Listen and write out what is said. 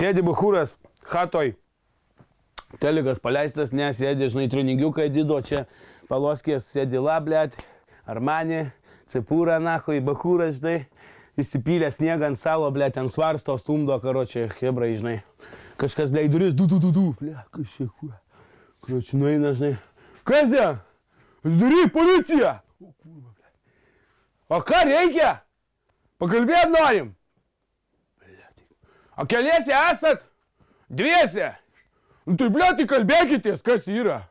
Sėdi buchūras, hatoj. Telikas paleistas, nesėdi, žinai, treningiukai dido čia, paloskės, sėdi lablėt, armani, cepūra, nahui, bahūras, žinai, įsipylė sniegą ant stalo, blė, ten svarsto, stumdo, karočią, hebrai, žinai. Kažkas, blė, į duris, du, du, du, du, blė, kas čia, kuo. Karočią, nueina, žinai. Kas čia? Dury, policija! O, kurva, blė. O ką reikia? Pakalbėt norim. O keliese esat? Dviese? Nu tai blė, tai kalbėkitės, kas yra.